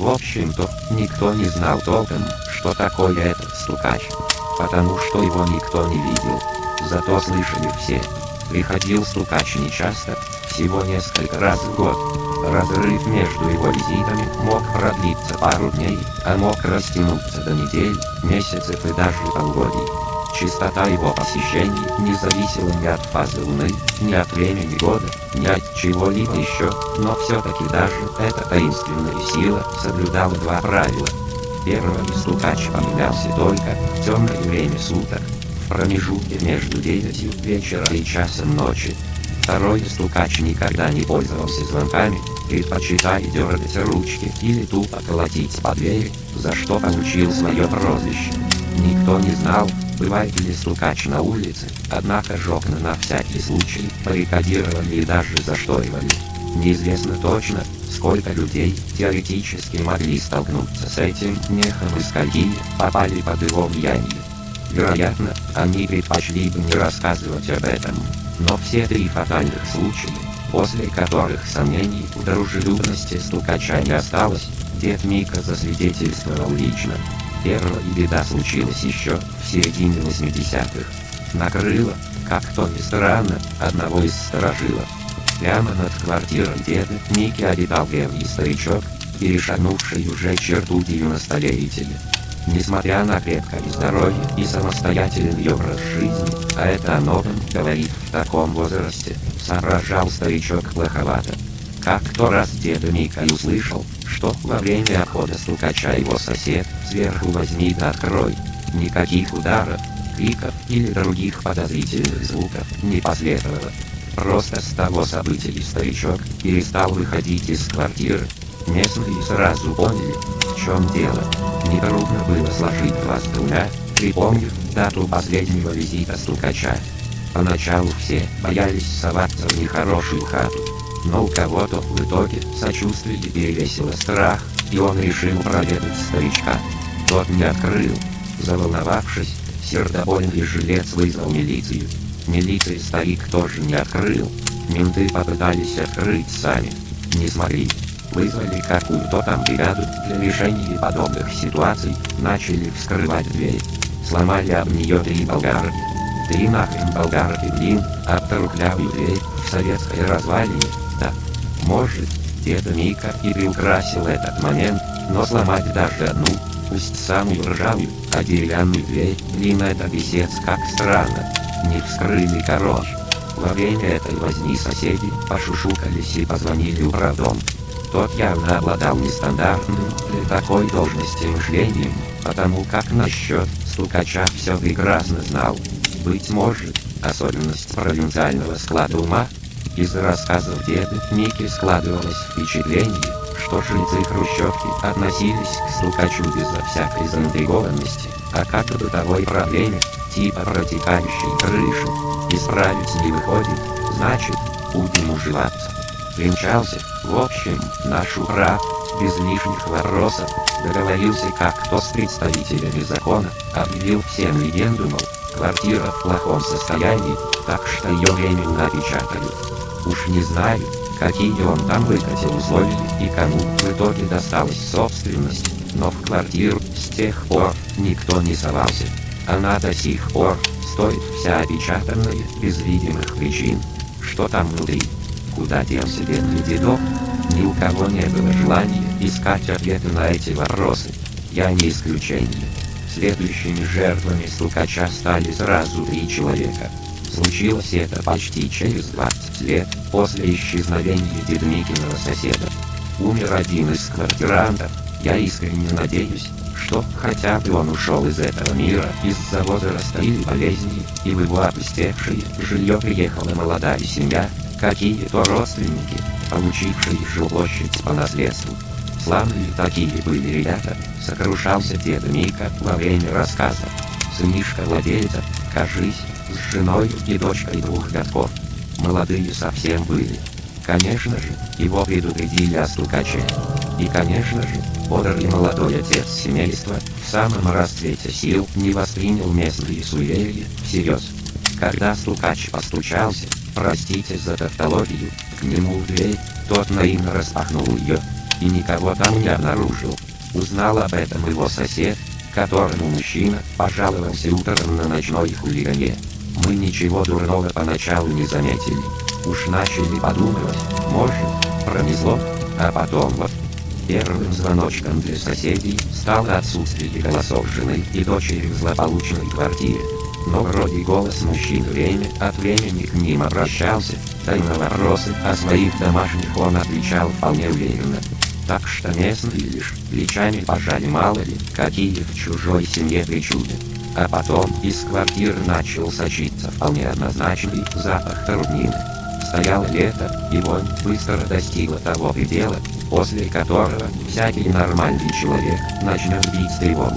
В общем-то, никто не знал толком, что такое этот стукач. Потому что его никто не видел. Зато слышали все. Приходил стукач нечасто, всего несколько раз в год. Разрыв между его визитами мог продлиться пару дней, а мог растянуться до недель, месяцев и даже полгодий. Частота его посещений не зависела ни от фазы Луны, ни от времени года, ни от чего-либо еще, но все-таки даже эта таинственная сила соблюдала два правила. Первый стукач поменялся только в темное время суток, в промежутке между 9 вечера и часом ночи. Второй стукач никогда не пользовался звонками, предпочитая дергать ручки или тупо колотить по двери, за что получил свое прозвище. Никто не знал, бывает ли стукач на улице, однако же окна на всякий случай баррикадировали и даже зашторивали. Неизвестно точно, сколько людей теоретически могли столкнуться с этим мехом и скольки попали под его влияние. Вероятно, они предпочли бы не рассказывать об этом. Но все три фатальных случая, после которых сомнений в дружелюбности стукача не осталось, дед Мика засвидетельствовал лично. Первая беда случилась еще в середине 80-х. Накрыло, как то ни странно, одного из сторожилов. Прямо над квартирой деда Мики обитал древний старичок, перешагнувший уже черту 90-летия. Несмотря на крепкое здоровье и самостоятельный образ жизни, а это о новом говорит в таком возрасте, соображал старичок плоховато. Как то раз деда Мика услышал, что во время обхода стукача его сосед, сверху возьми да открой. Никаких ударов, криков или других подозрительных звуков не последовало. Просто с того события старичок перестал выходить из квартиры. Местные сразу поняли, в чем дело. Нетрудно было сложить два с двумя, припомнив дату последнего визита стукача. Поначалу все боялись соваться в нехорошую хату, но у кого-то в итоге сочувствие перевесило страх, и он решил проведать старичка. Тот не открыл. Заволновавшись, сердобольный жилец вызвал милицию. Милиции старик тоже не открыл. Менты попытались открыть сами. Не смогли. Вызвали какую-то там бригаду для решения подобных ситуаций, начали вскрывать дверь. Сломали об нее три болгарки. Три нахрен болгарки, блин, об трухлявую дверь в советской развалине, да. Может, деда Мика и приукрасил этот момент, но сломать даже одну, пусть самую ржавую, а деревянную дверь, блин, это писец как странно. Не вскрыли короче. Во время этой возни соседи пошушукались и позвонили управдом. Тот явно обладал нестандартным для такой должности мышлением, потому как насчет стукача все прекрасно знал. Быть может, особенность провинциального склада ума. Из рассказов деда Ники складывалось впечатление, что жильцы Хрущевки относились к стукачу безо всякой заинтригованности, а как к бытовой проблеме, типа протекающей крыши. Исправить не выходит, значит, будем уживаться. Примчался, в общем, наш управ, без лишних вопросов, договорился как-то с представителями закона, объявил всем легенду, мол, квартира в плохом состоянии, так что ее временно опечатали. Уж не знаю, какие он там выкатил условия и кому в итоге досталась собственность, но в квартиру с тех пор никто не совался. Она до сих пор стоит вся опечатанная, без видимых причин. Что там внутри? Куда делся бедный дедок? Ни у кого не было желания искать ответы на эти вопросы. Я не исключение. Следующими жертвами стукача стали сразу три человека. Случилось это почти через 20 лет после исчезновения Дедмикиного соседа. Умер один из квартирантов. Я искренне надеюсь, что хотя бы он ушел из этого мира из-за возраста или болезни, и в его опустевшее жилье приехала молодая семья, какие-то родственники, получившие жилплощадь по наследству. Славные такие были ребята, сокрушался дед Мика во время рассказа. Сынишка владельца, кажись, с женой и дочкой двух годков. Молодые совсем были. Конечно же, его предупредили о стукаче. И конечно же, бодрый молодой отец семейства, в самом расцвете сил, не воспринял местные суеверия всерьез. Когда стукач постучался, простите за тавтологию, к нему в дверь, тот наивно распахнул ее. И никого там не обнаружил. Узнал об этом его сосед, которому мужчина пожаловался утром на ночной хулигане. Мы ничего дурного поначалу не заметили. Уж начали подумывать, может, пронесло, а потом вот. Первым звоночком для соседей стало отсутствие голосов жены и дочери в злополучной квартире. Но вроде голос мужчин время от времени к ним обращался, да и на вопросы о своих домашних он отвечал вполне уверенно. Так что местные лишь плечами пожали мало ли, какие в чужой семье причуды. А потом из квартиры начал сочиться вполне однозначный запах труднины. Стояло лето, и вонь быстро достигла того предела, после которого всякий нормальный человек начнет бить тревогу.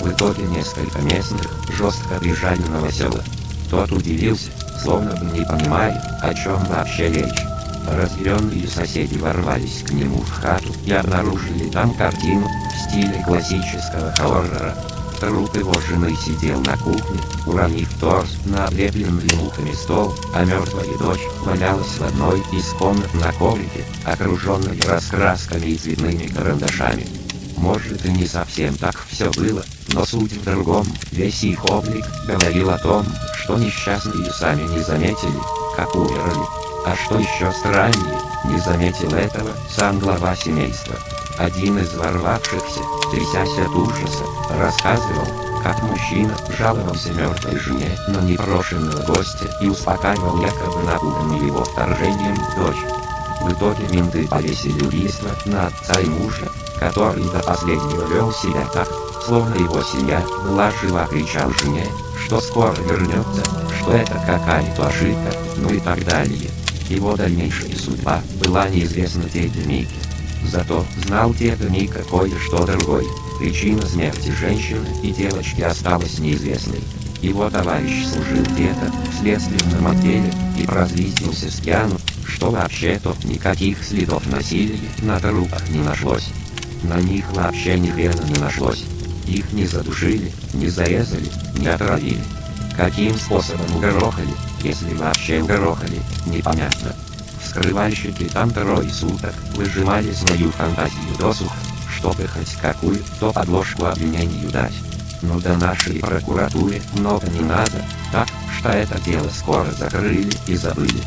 В итоге несколько местных жестко бежали на новосела. Тот удивился, словно не понимая, о чем вообще речь. Разъяренные соседи ворвались к нему в хату и обнаружили там картину в стиле классического хоррора. Труп его жены сидел на кухне, уронив торс на облепленный мухами стол, а мертвая дочь валялась в одной из комнат на коврике, окруженной раскрасками и цветными карандашами. Может и не совсем так все было, но суть в другом, весь их облик говорил о том, что несчастные сами не заметили, как умерли. А что еще страннее, не заметил этого сам глава семейства. Один из ворвавшихся, трясясь от ужаса, рассказывал, как мужчина жаловался мертвой жене на непрошенного гостя и успокаивал якобы напуганную его вторжением дочь. В итоге менты повесили убийство на отца и мужа, который до последнего вел себя так, словно его семья была жива, кричал жене, что скоро вернется, что это какая-то ошибка, ну и так далее. Его дальнейшая судьба была неизвестна деде Мике. Зато знал деда Мика кое-что другое. Причина смерти женщины и девочки осталась неизвестной. Его товарищ служил где-то в следственном отделе и прозвездился с пьяну, что вообще-то никаких следов насилия на трупах не нашлось. На них вообще ни хрена не нашлось. Их не задушили, не зарезали, не отравили. Каким способом угорохали, если вообще угорохали, непонятно. Вскрывальщики там трое суток выжимали свою фантазию досуха, чтобы хоть какую-то подложку обвинению дать. Но до нашей прокуратуре много не надо, так что это дело скоро закрыли и забыли.